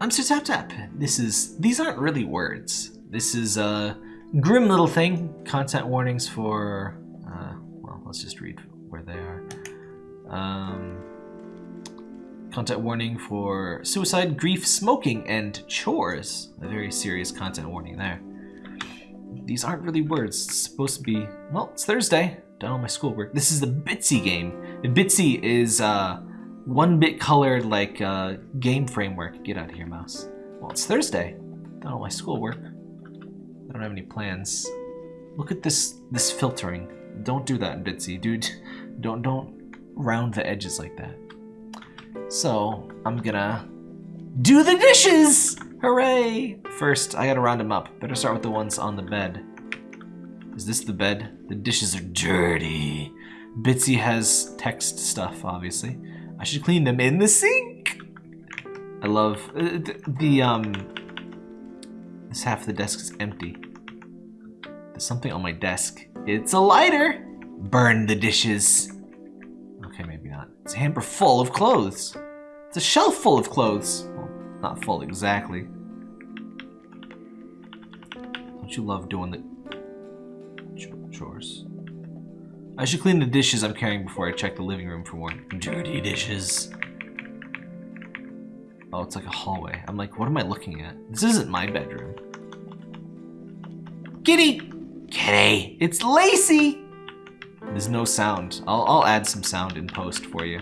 I'm Sir Tap Tap. This is these aren't really words. This is a grim little thing. Content warnings for uh, well, let's just read where they are. Um, content warning for suicide, grief, smoking, and chores. A very serious content warning there. These aren't really words. It's supposed to be well. It's Thursday. Done all my schoolwork. This is the Bitsy game. The Bitsy is uh one bit colored like uh, game framework. Get out of here, mouse. Well, it's Thursday. Done all my schoolwork. I don't have any plans. Look at this this filtering. Don't do that Bitsy, dude. Don't don't round the edges like that. So I'm gonna do the dishes. Hooray! First, I gotta round them up. Better start with the ones on the bed. Is this the bed? The dishes are dirty. Bitsy has text stuff, obviously. I should clean them in the sink. I love uh, the, the um. This half of the desk is empty. There's something on my desk. It's a lighter. Burn the dishes. Okay, maybe not. It's a hamper full of clothes. It's a shelf full of clothes. Well, not full exactly. Don't you love doing the chores? I should clean the dishes I'm carrying before I check the living room for more dirty dishes. Oh, it's like a hallway. I'm like, what am I looking at? This isn't my bedroom. Kitty! Kitty! It's Lacey! There's no sound. I'll, I'll add some sound in post for you.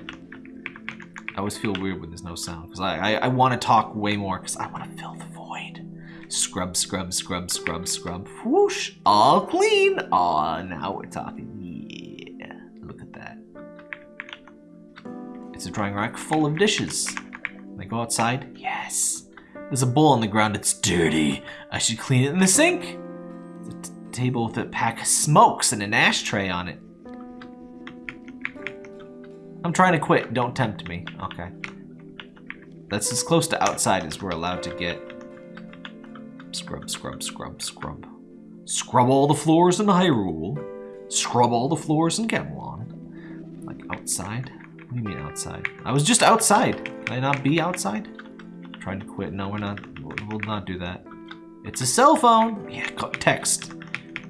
I always feel weird when there's no sound. Because I, I, I want to talk way more because I want to fill the void. Scrub, scrub, scrub, scrub, scrub. Whoosh! All clean! Aw, now we're talking. A drying rack full of dishes. I go outside? Yes. There's a bowl on the ground. It's dirty. I should clean it in the sink. A table with a pack of smokes and an ashtray on it. I'm trying to quit. Don't tempt me. Okay. That's as close to outside as we're allowed to get. Scrub, scrub, scrub, scrub. Scrub all the floors in Hyrule. Scrub all the floors in Gamelon. Like outside. What do you mean outside? I was just outside. Can I not be outside? Trying to quit. No, we're not. We'll not do that. It's a cell phone. Yeah, text.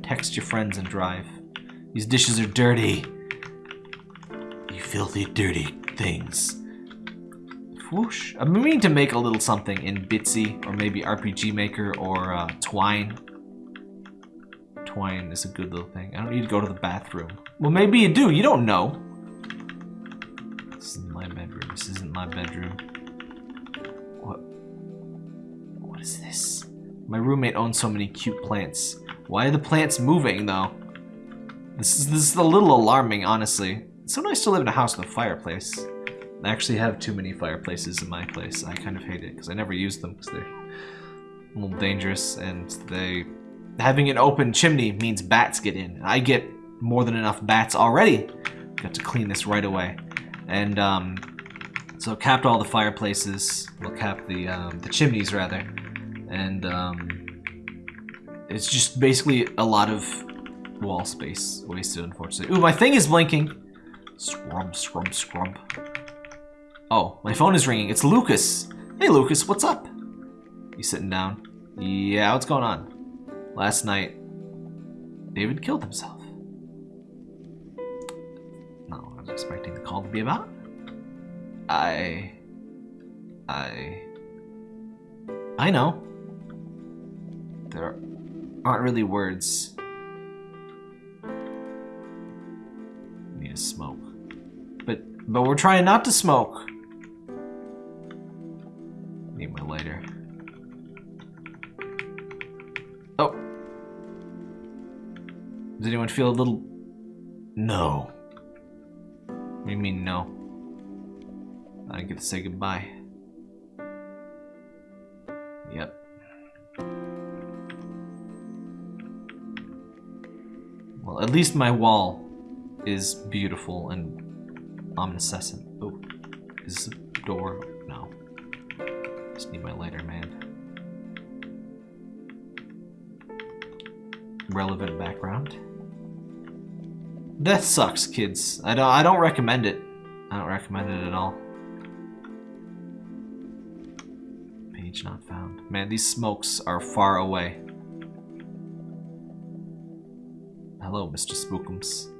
Text your friends and drive. These dishes are dirty. You filthy, dirty things. Whoosh. I mean to make a little something in Bitsy or maybe RPG Maker or uh, Twine. Twine is a good little thing. I don't need to go to the bathroom. Well, maybe you do. You don't know. My bedroom. This isn't my bedroom. What? What is this? My roommate owns so many cute plants. Why are the plants moving, though? This is, this is a little alarming, honestly. It's so nice to live in a house with a fireplace. I actually have too many fireplaces in my place. I kind of hate it because I never use them because they're a little dangerous and they... Having an open chimney means bats get in. I get more than enough bats already. Got to clean this right away. And um, so capped all the fireplaces, well capped the, um, the chimneys rather. And um, it's just basically a lot of wall space wasted unfortunately. Ooh, my thing is blinking. Scrub, scrub, scrub. Oh, my phone is ringing. It's Lucas. Hey Lucas, what's up? You sitting down? Yeah, what's going on? Last night, David killed himself. Expecting the call to be about. I... I... I know. There aren't really words. Need to smoke. But, but we're trying not to smoke. Need my lighter. Oh. Does anyone feel a little... No. What do you mean no? I get to say goodbye. Yep. Well, at least my wall is beautiful and omniscient. Oh, is this a door? No. Just need my lighter, man. Relevant background. Death sucks, kids. I don't I don't recommend it. I don't recommend it at all. Page not found. Man, these smokes are far away. Hello, Mr. Spookums.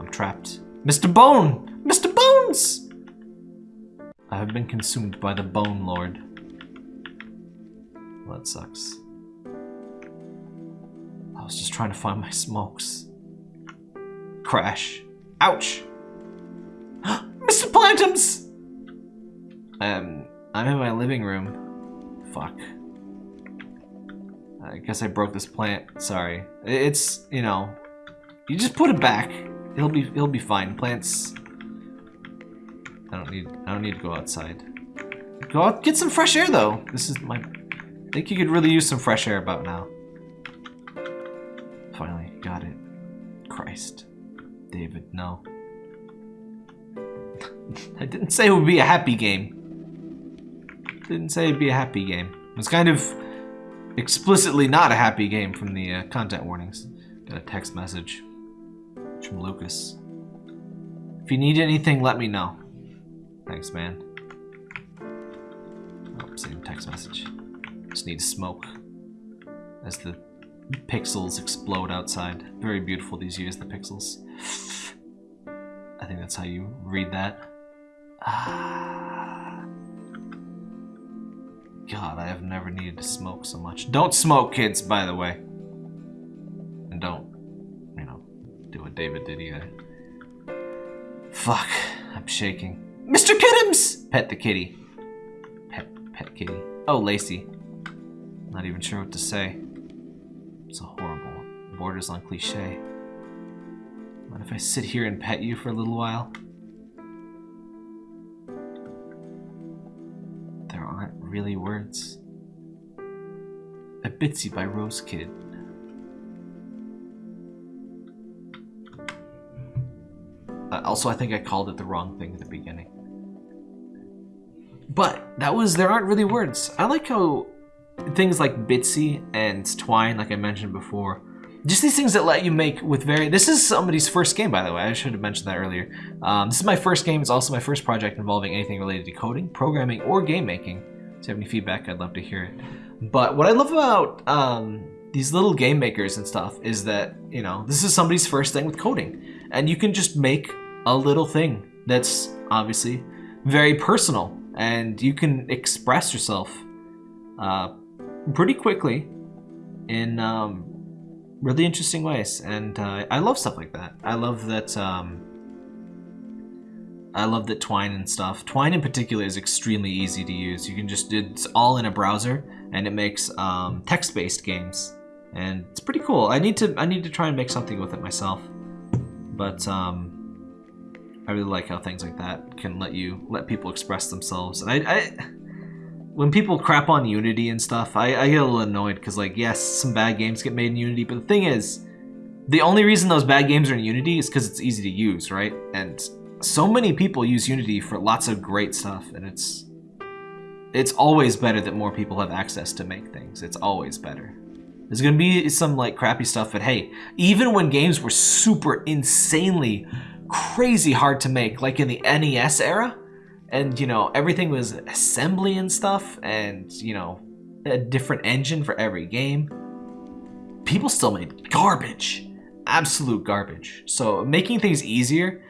I'm trapped. Mr. Bone! Mr. Bones! I have been consumed by the Bone Lord. Well, that sucks. I was just trying to find my smokes. Crash. Ouch! Mr. Plantums! Um, I'm in my living room. Fuck. I guess I broke this plant. Sorry. It's, you know, you just put it back. It'll be it'll be fine. Plants I don't need I don't need to go outside. Go out get some fresh air though. This is my I think you could really use some fresh air about now. Finally, got it. Christ. David, no. I didn't say it would be a happy game. Didn't say it'd be a happy game. It was kind of explicitly not a happy game from the uh, content warnings. Got a text message from Lucas. If you need anything, let me know. Thanks, man. Oh, same text message. Just need to smoke. As the pixels explode outside. Very beautiful these years, the pixels. I think that's how you read that. Ah. God, I have never needed to smoke so much. Don't smoke, kids, by the way. And don't, you know, do what David did either. Fuck, I'm shaking. Mr. Kittums! Pet the kitty. Pet, pet kitty. Oh, Lacey. Not even sure what to say. Borders on cliche. What if I sit here and pet you for a little while? There aren't really words. A Bitsy by Rose Kid. Uh, also, I think I called it the wrong thing at the beginning. But that was, there aren't really words. I like how things like Bitsy and Twine, like I mentioned before, just these things that let you make with very, this is somebody's first game, by the way. I should have mentioned that earlier. Um, this is my first game. It's also my first project involving anything related to coding, programming, or game making. If you have any feedback, I'd love to hear it. But what I love about um, these little game makers and stuff is that, you know, this is somebody's first thing with coding. And you can just make a little thing that's obviously very personal and you can express yourself uh, pretty quickly in um, really interesting ways and uh, I love stuff like that. I love that um, I love that Twine and stuff. Twine in particular is extremely easy to use. You can just, it's all in a browser and it makes um, text-based games and it's pretty cool. I need to I need to try and make something with it myself. But um, I really like how things like that can let you let people express themselves. And I, I when people crap on Unity and stuff, I, I get a little annoyed because like yes, some bad games get made in Unity, but the thing is, the only reason those bad games are in Unity is because it's easy to use, right? And so many people use Unity for lots of great stuff, and it's it's always better that more people have access to make things. It's always better. There's gonna be some like crappy stuff, but hey, even when games were super insanely crazy hard to make, like in the NES era. And, you know, everything was assembly and stuff, and, you know, a different engine for every game. People still made garbage. Absolute garbage. So making things easier,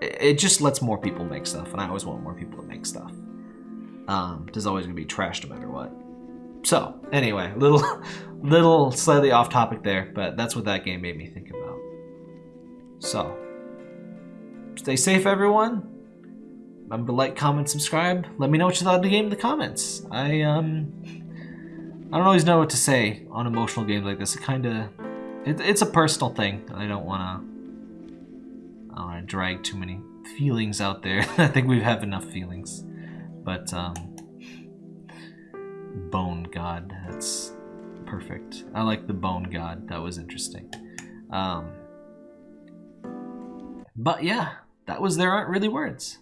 it just lets more people make stuff, and I always want more people to make stuff. Um, there's always gonna be trash no matter what. So, anyway, little, little slightly off topic there, but that's what that game made me think about. So, Stay safe, everyone. Remember to like, comment, subscribe. Let me know what you thought of the game in the comments. I, um... I don't always know what to say on emotional games like this. It kind of... It, it's a personal thing. I don't want to... I don't want to drag too many feelings out there. I think we have enough feelings. But, um... Bone God. That's perfect. I like the Bone God. That was interesting. Um... But yeah, that was There Aren't Really Words.